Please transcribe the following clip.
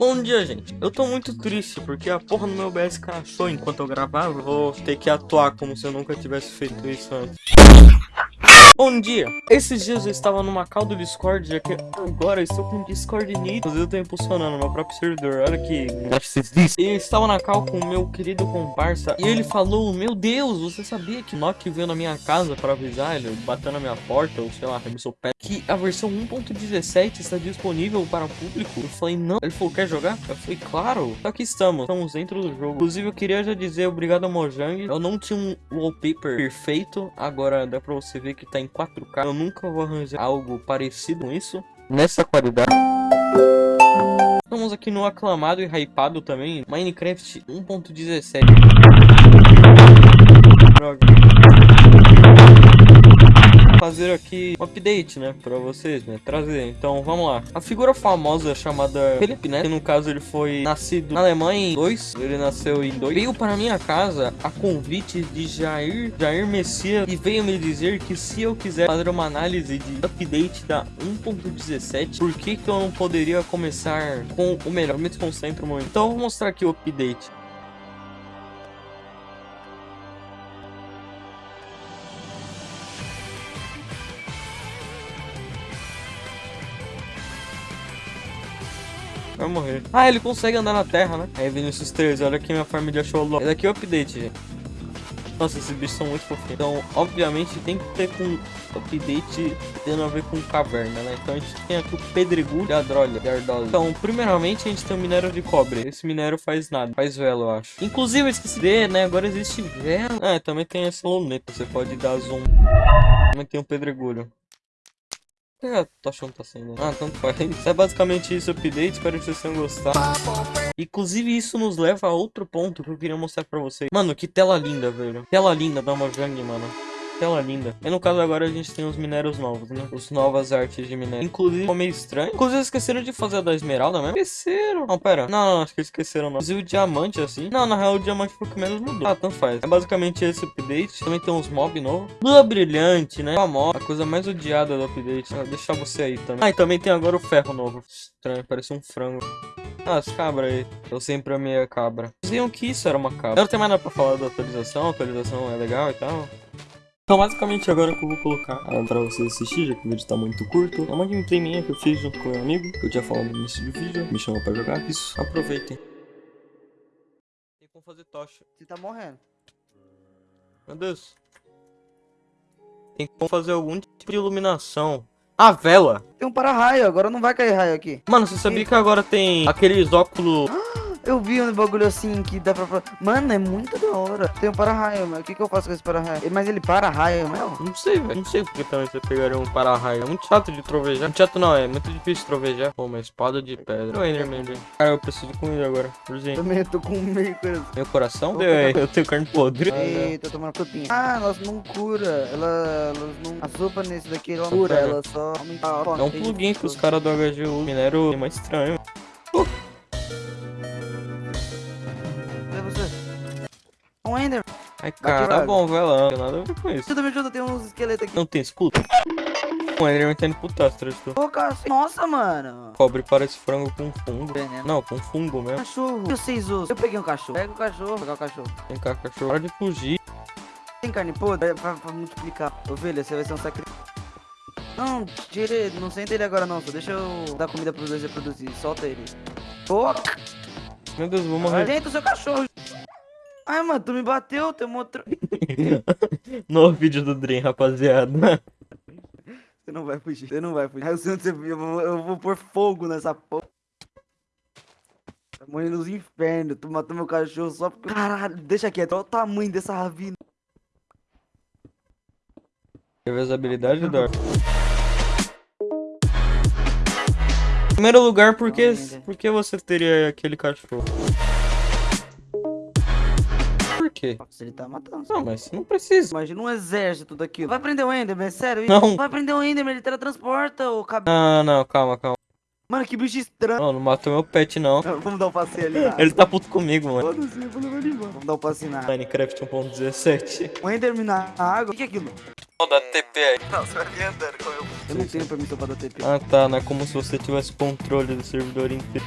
Bom dia, gente. Eu tô muito triste porque a porra no meu OBS crashou enquanto eu gravava. Vou ter que atuar como se eu nunca tivesse feito isso antes. Bom dia! Esses dias eu estava numa call do Discord, já que agora eu estou com o Discord. Inclusive eu tô impulsionando meu próprio servidor, olha que eu estava na call com o meu querido comparsa e ele falou, meu Deus, você sabia que Nock veio na minha casa para avisar, ele bateu na minha porta, ou sei lá, arremessou pé, que a versão 1.17 está disponível para o público? Eu falei, não. Ele falou, quer jogar? Eu falei, claro. Aqui estamos, estamos dentro do jogo. Inclusive eu queria já dizer obrigado a Mojang. Eu não tinha um wallpaper perfeito, agora dá pra você ver que tá em 4K. Eu nunca vou arranjar algo parecido com isso. Nessa qualidade. Estamos aqui no aclamado e hypado também, Minecraft 1.17. aqui um update, né, pra vocês, né, trazer. Então, vamos lá. A figura famosa chamada Felipe, né, que no caso ele foi nascido na Alemanha em 2, ele nasceu em 2, veio para minha casa a convite de Jair, Jair Messias e veio me dizer que se eu quiser fazer uma análise de update da 1.17, por que que eu não poderia começar com o melhor? Me desconcentro muito. Então, vou mostrar aqui o update. Vai morrer. Ah, ele consegue andar na terra, né? Aí, Vinicius 13, olha aqui minha farm de acholó. Esse aqui é o update, gente. Nossa, esses bichos são muito fofinhos. Então, obviamente, tem que ter com update tendo a ver com caverna, né? Então, a gente tem aqui o pedregulho e a drolha. Então, primeiramente, a gente tem o minério de cobre. Esse minério faz nada. Faz vela, eu acho. Inclusive, eu esqueci de, né? Agora existe vela. Ah, também tem essa luneta. Você pode dar zoom. Também tem o pedregulho. O que a tá sendo? Ah, tanto faz. É basicamente isso, update. Espero que vocês tenham gostado. Inclusive, isso nos leva a outro ponto que eu queria mostrar pra vocês. Mano, que tela linda, velho. Tela linda da Mojang, mano tela linda. E no caso agora a gente tem os minérios novos, né? Os novas artes de minério. Inclusive, ficou meio estranho. Inclusive, esqueceram de fazer a da esmeralda mesmo. Esqueceram. Não, pera. Não, não, acho que esqueceram não. Inclusive o diamante, assim. Não, na real o diamante foi o que menos mudou. Ah, tanto faz. É basicamente esse update. Também tem uns mob novos. Lua brilhante, né? A a coisa mais odiada do update. Vou deixar você aí também. Ah, e também tem agora o ferro novo. Estranho, parece um frango. Ah, as cabras aí. Eu sempre amei a cabra. Diziam que isso era uma cabra. Eu não tenho mais nada pra falar da atualização. A atualização é legal e tal. Então basicamente agora que eu vou colocar ah, pra vocês assistir, já que o vídeo tá muito curto, é uma gameplay minha que eu fiz junto com meu amigo, que eu tinha falado no início do vídeo, me chamou pra jogar, isso, aproveitem. Tem como fazer tocha. Você tá morrendo. Meu Deus. Tem como fazer algum tipo de iluminação. A vela! Tem um para-raio, agora não vai cair raio aqui. Mano, você sabia que agora tem aqueles óculos... Eu vi um bagulho assim que dá pra... Mano, é muito da hora. Tem um para-raio, mas o que, que eu faço com esse para-raio? Mas ele para-raio mesmo? Não sei, velho. Não sei porque também você pegaria um para-raio. É muito chato de trovejar. Muito chato não, é muito difícil de trovejar. Pô, uma espada de pedra. O Enderman, velho. Cara, eu preciso de comida agora. Urgente. Também eu tô com meio coração. Meu coração? Deu, é. Eu tenho carne podre. Ei, tô tomando frutinha. Ah, elas não cura. Elas, elas não... A sopa nesse daqui, ela cura. Ela só aumenta a É um plugin que os caras do HGU minério é mais estranho. Uh. Um Ender. Ai, cara, tá bom, vai lá. Não tem nada a ver com isso. Ajuda, me ajuda, tem uns esqueletos aqui. Não tem escudo? O Enderman tá indo pro cara, nossa, mano. Cobre parece frango com fungo. Veneno. Não, com fungo mesmo. Cachorro. Eu sei, Eu peguei um cachorro. Pega o cachorro. Pegar o cachorro. Vem cá, cachorro. Hora de fugir. Tem carne podre? É pra, pra multiplicar. Ovelha, você vai ser um sacrifício. Não, tira ele. Não senta ele agora não. Só deixa eu dar comida pros dois reproduzir. Solta ele. Pô. Meu Deus, vou morrer. Dentro do seu cachorro. Ai, mano, tu me bateu, tem outro. no vídeo do Dream, rapaziada. Você não vai fugir, você não vai fugir. Eu, sei onde você... eu, vou, eu vou pôr fogo nessa porra. Tá morrendo nos infernos. Tu matou meu cachorro só porque. Caralho, deixa quieto. Olha o tamanho dessa ravina. Quer ver as habilidades, Dor? Em primeiro lugar, por que, por que você teria aquele cachorro? Quê? Ele tá matando. Não, mas não precisa. Imagina um exército daquilo. Vai prender o Enderman, é sério? Não. Vai prender o Enderman, ele teletransporta o cabelo. Não, não, calma, calma. Mano, que bicho estranho. Não, não matou meu pet, não. Vamos dar um passeio ali. ele tá puto comigo, mano. Foda-se, Vamos dar um passeio na Minecraft 1.17. O Enderman na água. O que é aquilo? Vou dar TP aí. Não, você vai andando com eu. Eu não tenho permissão pra dar TP. Ah, tá. Não é como se você tivesse controle do servidor inteiro.